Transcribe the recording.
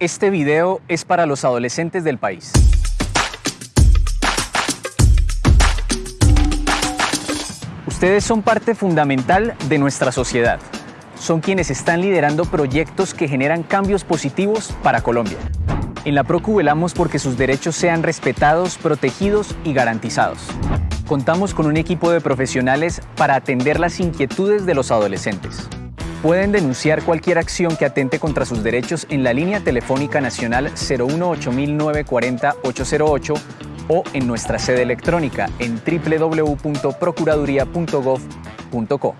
Este video es para los adolescentes del país. Ustedes son parte fundamental de nuestra sociedad. Son quienes están liderando proyectos que generan cambios positivos para Colombia. En la PROCU velamos porque sus derechos sean respetados, protegidos y garantizados. Contamos con un equipo de profesionales para atender las inquietudes de los adolescentes. Pueden denunciar cualquier acción que atente contra sus derechos en la línea telefónica nacional 018-940-808 o en nuestra sede electrónica en www.procuraduría.gov.co.